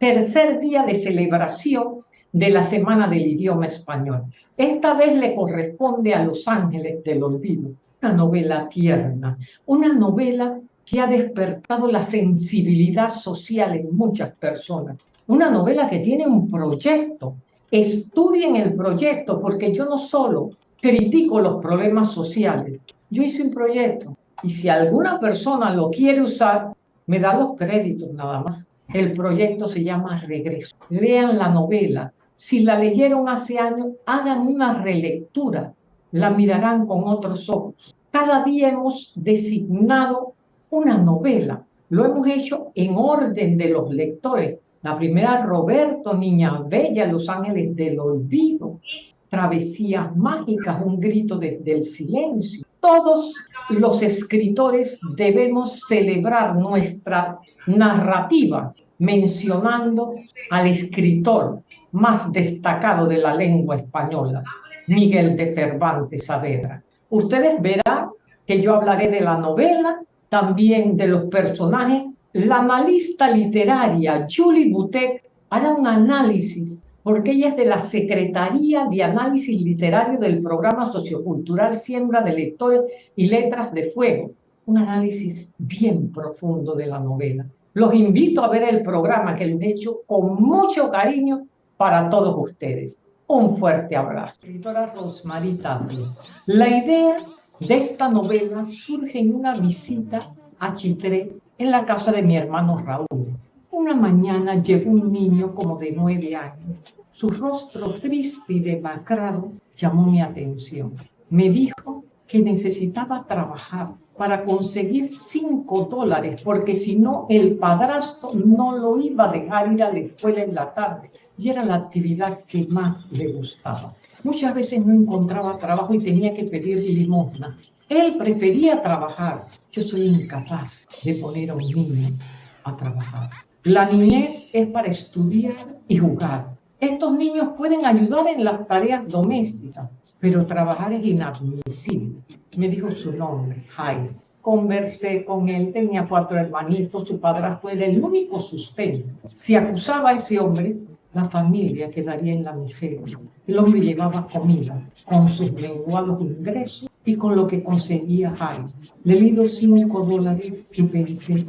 tercer día de celebración de la Semana del Idioma Español. Esta vez le corresponde a Los Ángeles del Olvido, una novela tierna, una novela que ha despertado la sensibilidad social en muchas personas, una novela que tiene un proyecto. Estudien el proyecto porque yo no solo critico los problemas sociales, yo hice un proyecto y si alguna persona lo quiere usar, me da los créditos nada más. El proyecto se llama Regreso. Lean la novela. Si la leyeron hace años, hagan una relectura. La mirarán con otros ojos. Cada día hemos designado una novela. Lo hemos hecho en orden de los lectores. La primera, Roberto, Niña Bella, Los Ángeles del Olvido. Travesías mágicas, un grito desde el silencio. Todos los escritores debemos celebrar nuestra narrativa mencionando al escritor más destacado de la lengua española, Miguel de Cervantes Saavedra. Ustedes verán que yo hablaré de la novela, también de los personajes. La analista literaria Julie Boutet hará un análisis porque ella es de la Secretaría de Análisis Literario del Programa Sociocultural Siembra de Lectores y Letras de Fuego. Un análisis bien profundo de la novela. Los invito a ver el programa que lo he hecho con mucho cariño para todos ustedes. Un fuerte abrazo. Escritora Rosmarie Tapia. La idea de esta novela surge en una visita a Chitré en la casa de mi hermano Raúl. Una mañana llegó un niño como de nueve años. Su rostro triste y demacrado llamó mi atención. Me dijo que necesitaba trabajar para conseguir cinco dólares, porque si no, el padrastro no lo iba a dejar ir a la escuela en la tarde. Y era la actividad que más le gustaba. Muchas veces no encontraba trabajo y tenía que pedir limosna. Él prefería trabajar. Yo soy incapaz de poner a un niño a trabajar. La niñez es para estudiar y jugar. Estos niños pueden ayudar en las tareas domésticas, pero trabajar es inadmisible. Me dijo su nombre, Jaime. Conversé con él, tenía cuatro hermanitos, su padrastro era el único sustento. Si acusaba a ese hombre, la familia quedaría en la miseria. El hombre llevaba comida con sus menguados ingresos y con lo que conseguía Jaime. Le di cinco dólares y pensé,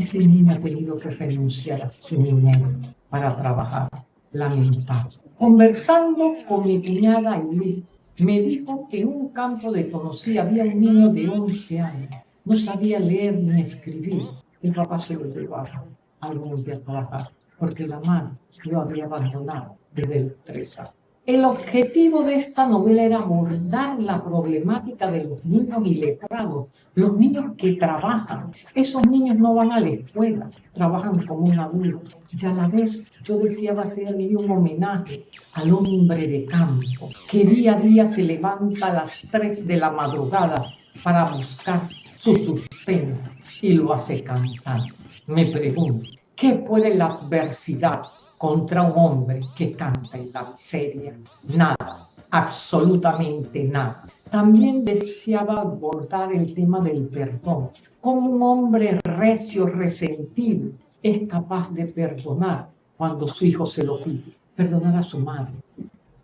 ese niño ha tenido que renunciar a su niñez para trabajar. Lamentable. Conversando con mi cuñada Aileen, me dijo que en un campo de Tonosí había un niño de 11 años. No sabía leer ni escribir. El papá se lo llevaba algún día a trabajar porque la madre lo había abandonado desde el tres años. El objetivo de esta novela era abordar la problemática de los niños iletrados, los niños que trabajan. Esos niños no van a la escuela, trabajan como un adulto. Y a la vez yo deseaba hacerle un homenaje al hombre de campo, que día a día se levanta a las 3 de la madrugada para buscar su sustento y lo hace cantar. Me pregunto, ¿qué puede la adversidad contra un hombre que canta en la miseria. Nada, absolutamente nada. También deseaba abordar el tema del perdón. Como un hombre recio, resentido, es capaz de perdonar cuando su hijo se lo pide. Perdonar a su madre.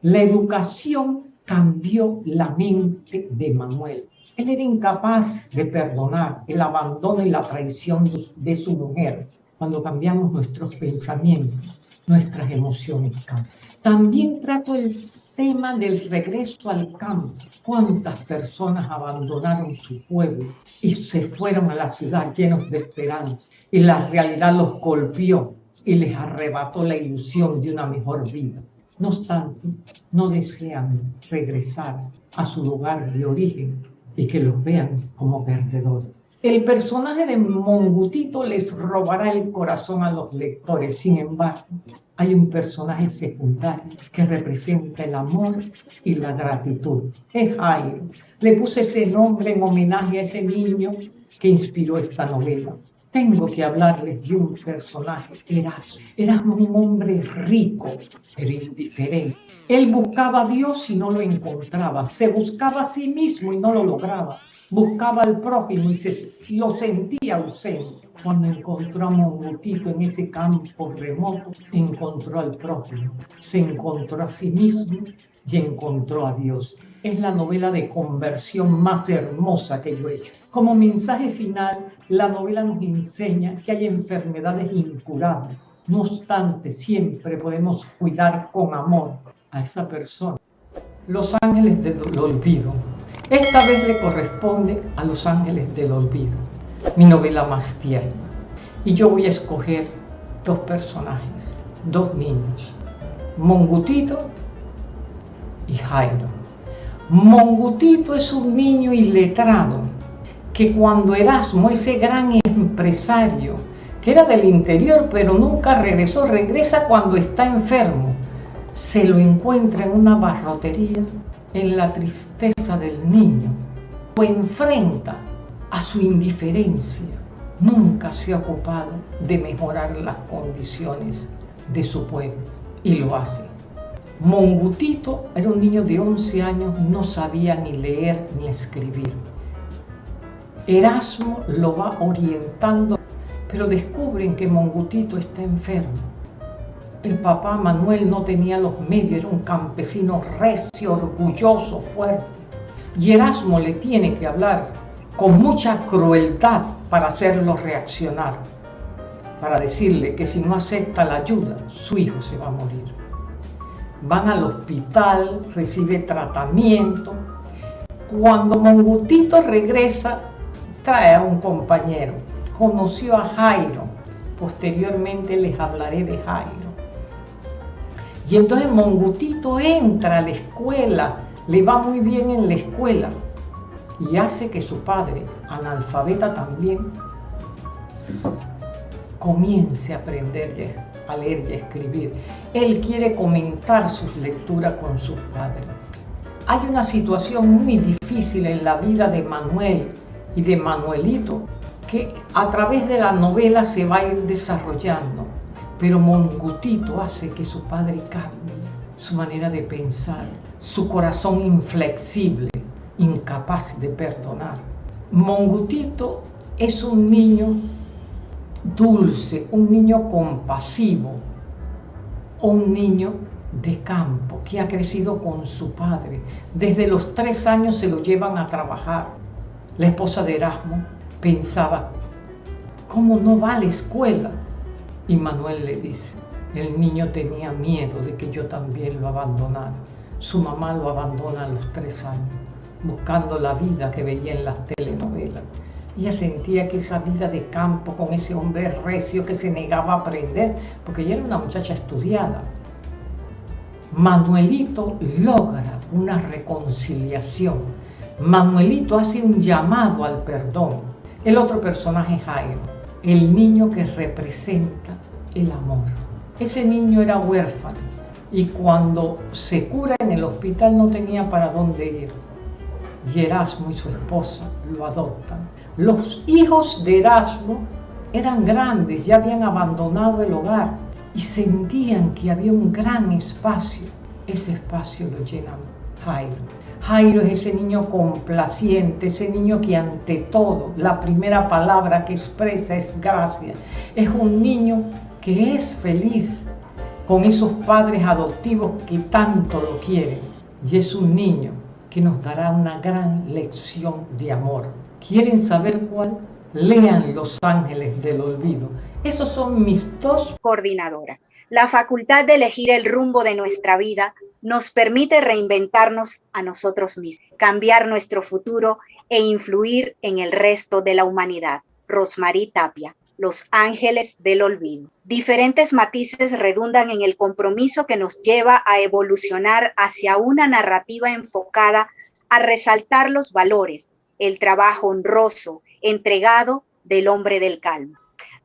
La educación cambió la mente de Manuel. Él era incapaz de perdonar el abandono y la traición de su mujer. Cuando cambiamos nuestros pensamientos, nuestras emociones También trato el tema del regreso al campo. ¿Cuántas personas abandonaron su pueblo y se fueron a la ciudad llenos de esperanza? Y la realidad los golpeó y les arrebató la ilusión de una mejor vida. No obstante, no desean regresar a su lugar de origen y que los vean como perdedores. El personaje de Mongutito les robará el corazón a los lectores. Sin embargo, hay un personaje secundario que representa el amor y la gratitud. Es Jairo. Le puse ese nombre en homenaje a ese niño que inspiró esta novela. Tengo que hablarles de un personaje, Erasmo. Erasmo un hombre rico, pero indiferente. Él buscaba a Dios y no lo encontraba. Se buscaba a sí mismo y no lo lograba buscaba al prójimo y se, lo sentía ausente. Cuando encontró a Mongutito en ese campo remoto, encontró al prójimo, se encontró a sí mismo y encontró a Dios. Es la novela de conversión más hermosa que yo he hecho. Como mensaje final, la novela nos enseña que hay enfermedades incurables. No obstante, siempre podemos cuidar con amor a esa persona. Los ángeles del olvido. Esta vez le corresponde a Los ángeles del olvido mi novela más tierna. Y yo voy a escoger dos personajes, dos niños, Mongutito y Jairo. Mongutito es un niño iletrado que cuando Erasmo, ese gran empresario, que era del interior pero nunca regresó, regresa cuando está enfermo, se lo encuentra en una barrotería en la tristeza del niño, lo enfrenta a su indiferencia, nunca se ha ocupado de mejorar las condiciones de su pueblo y lo hace. Mongutito era un niño de 11 años, no sabía ni leer ni escribir. Erasmo lo va orientando, pero descubren que Mongutito está enfermo. El papá Manuel no tenía los medios, era un campesino recio, orgulloso, fuerte. Y Erasmo le tiene que hablar con mucha crueldad para hacerlo reaccionar, para decirle que si no acepta la ayuda, su hijo se va a morir. Van al hospital, recibe tratamiento. Cuando Mongutito regresa, trae a un compañero. Conoció a Jairo. Posteriormente les hablaré de Jairo. Y entonces Mongutito entra a la escuela, le va muy bien en la escuela, y hace que su padre, analfabeta también, comience a aprender a leer y a escribir. Él quiere comentar sus lecturas con sus padres. Hay una situación muy difícil en la vida de Manuel y de Manuelito que a través de la novela se va a ir desarrollando, pero Mongutito hace que su padre cambie su manera de pensar, su corazón inflexible incapaz de perdonar. Mongutito es un niño dulce, un niño compasivo, un niño de campo que ha crecido con su padre. Desde los tres años se lo llevan a trabajar. La esposa de Erasmo pensaba, ¿cómo no va a la escuela? Y Manuel le dice, el niño tenía miedo de que yo también lo abandonara. Su mamá lo abandona a los tres años buscando la vida que veía en las telenovelas. Ella sentía que esa vida de campo con ese hombre recio que se negaba a aprender, porque ella era una muchacha estudiada. Manuelito logra una reconciliación. Manuelito hace un llamado al perdón. El otro personaje es Jairo, el niño que representa el amor. Ese niño era huérfano y cuando se cura en el hospital no tenía para dónde ir y Erasmo y su esposa lo adoptan. Los hijos de Erasmo eran grandes, ya habían abandonado el hogar y sentían que había un gran espacio. Ese espacio lo llenan Jairo. Jairo es ese niño complaciente, ese niño que ante todo la primera palabra que expresa es gracia. Es un niño que es feliz con esos padres adoptivos que tanto lo quieren. Y es un niño que nos dará una gran lección de amor. ¿Quieren saber cuál? Lean Los Ángeles del Olvido. Esos son mis dos. Coordinadora. La facultad de elegir el rumbo de nuestra vida nos permite reinventarnos a nosotros mismos, cambiar nuestro futuro e influir en el resto de la humanidad. Rosmarie Tapia. Los ángeles del olvido. Diferentes matices redundan en el compromiso que nos lleva a evolucionar hacia una narrativa enfocada a resaltar los valores, el trabajo honroso, entregado del hombre del calma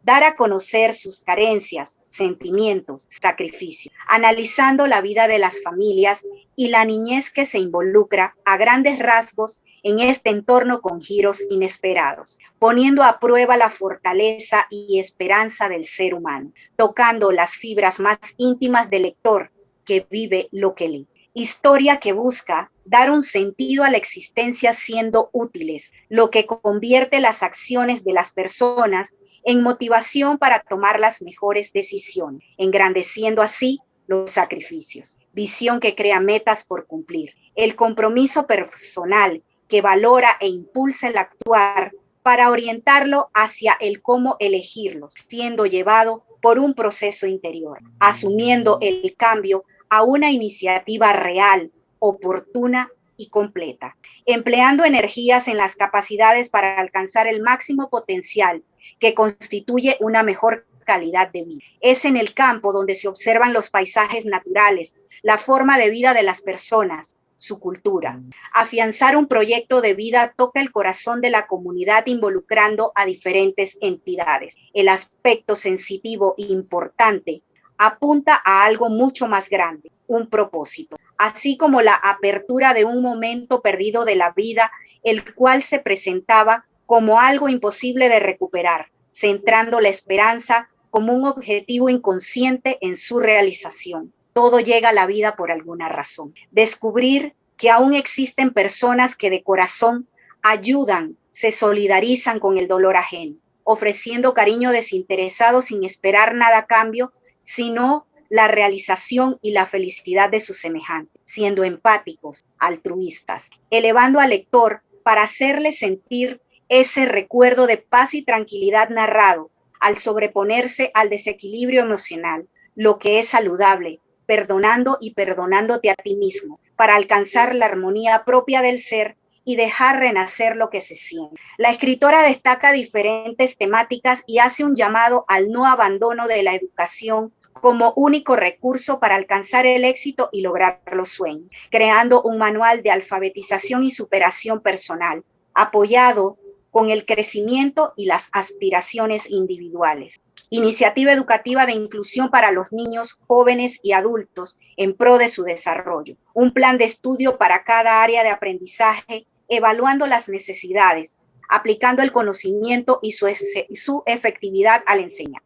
dar a conocer sus carencias, sentimientos, sacrificios, analizando la vida de las familias y la niñez que se involucra a grandes rasgos en este entorno con giros inesperados, poniendo a prueba la fortaleza y esperanza del ser humano, tocando las fibras más íntimas del lector que vive lo que lee. Historia que busca dar un sentido a la existencia siendo útiles, lo que convierte las acciones de las personas en motivación para tomar las mejores decisiones, engrandeciendo así los sacrificios. Visión que crea metas por cumplir. El compromiso personal que valora e impulsa el actuar para orientarlo hacia el cómo elegirlos, siendo llevado por un proceso interior, asumiendo el cambio a una iniciativa real, oportuna y completa, empleando energías en las capacidades para alcanzar el máximo potencial que constituye una mejor calidad de vida. Es en el campo donde se observan los paisajes naturales, la forma de vida de las personas, su cultura. Afianzar un proyecto de vida toca el corazón de la comunidad involucrando a diferentes entidades. El aspecto sensitivo importante apunta a algo mucho más grande, un propósito, así como la apertura de un momento perdido de la vida, el cual se presentaba como algo imposible de recuperar, centrando la esperanza como un objetivo inconsciente en su realización. Todo llega a la vida por alguna razón. Descubrir que aún existen personas que de corazón ayudan, se solidarizan con el dolor ajeno, ofreciendo cariño desinteresado sin esperar nada a cambio, sino la realización y la felicidad de sus semejantes, siendo empáticos, altruistas, elevando al lector para hacerle sentir ese recuerdo de paz y tranquilidad narrado al sobreponerse al desequilibrio emocional, lo que es saludable, perdonando y perdonándote a ti mismo para alcanzar la armonía propia del ser y dejar renacer lo que se siente. La escritora destaca diferentes temáticas y hace un llamado al no abandono de la educación como único recurso para alcanzar el éxito y lograr los sueños, creando un manual de alfabetización y superación personal, apoyado con el crecimiento y las aspiraciones individuales. Iniciativa educativa de inclusión para los niños, jóvenes y adultos en pro de su desarrollo. Un plan de estudio para cada área de aprendizaje, evaluando las necesidades, aplicando el conocimiento y su, efectividad al enseñar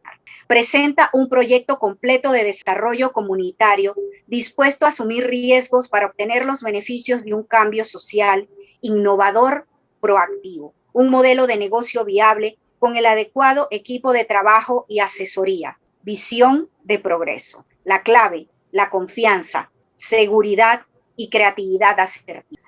presenta un proyecto completo de desarrollo comunitario dispuesto a asumir riesgos para obtener los beneficios de un cambio social innovador, proactivo, un modelo de negocio viable con el adecuado equipo de trabajo y asesoría, visión de progreso. La clave, la confianza, seguridad y creatividad.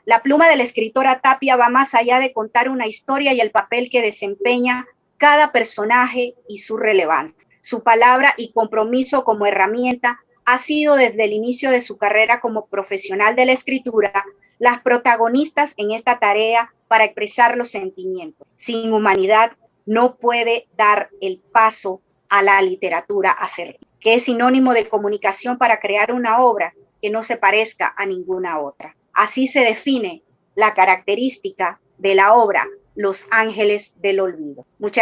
La pluma de la escritora Tapia va más allá de contar una historia y el papel que desempeña cada personaje y su relevancia. Su palabra y compromiso como herramienta ha sido desde el inicio de su carrera como profesional de la escritura las protagonistas en esta tarea para expresar los sentimientos. Sin humanidad no puede dar el paso a la literatura que es sinónimo de comunicación para crear una obra que no se parezca a ninguna otra. Así se define la característica de la obra Los Ángeles del Olvido. Muchas